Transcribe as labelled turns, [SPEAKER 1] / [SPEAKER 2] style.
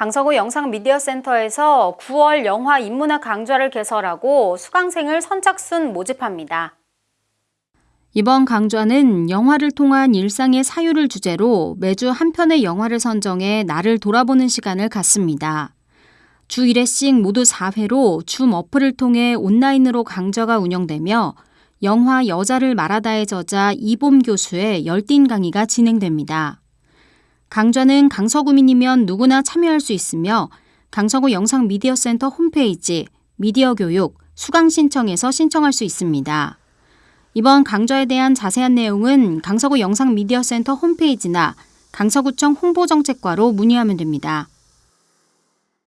[SPEAKER 1] 강서구 영상미디어센터에서 9월 영화 인문학 강좌를 개설하고 수강생을 선착순 모집합니다.
[SPEAKER 2] 이번 강좌는 영화를 통한 일상의 사유를 주제로 매주 한 편의 영화를 선정해 나를 돌아보는 시간을 갖습니다. 주 1회씩 모두 4회로 줌 어플을 통해 온라인으로 강좌가 운영되며 영화 여자를 말하다의 저자 이봄 교수의 열띤 강의가 진행됩니다. 강좌는 강서구민이면 누구나 참여할 수 있으며 강서구 영상미디어센터 홈페이지 미디어 교육 수강 신청에서 신청할 수 있습니다. 이번 강좌에 대한 자세한 내용은 강서구 영상미디어센터 홈페이지나 강서구청 홍보정책과로 문의하면 됩니다.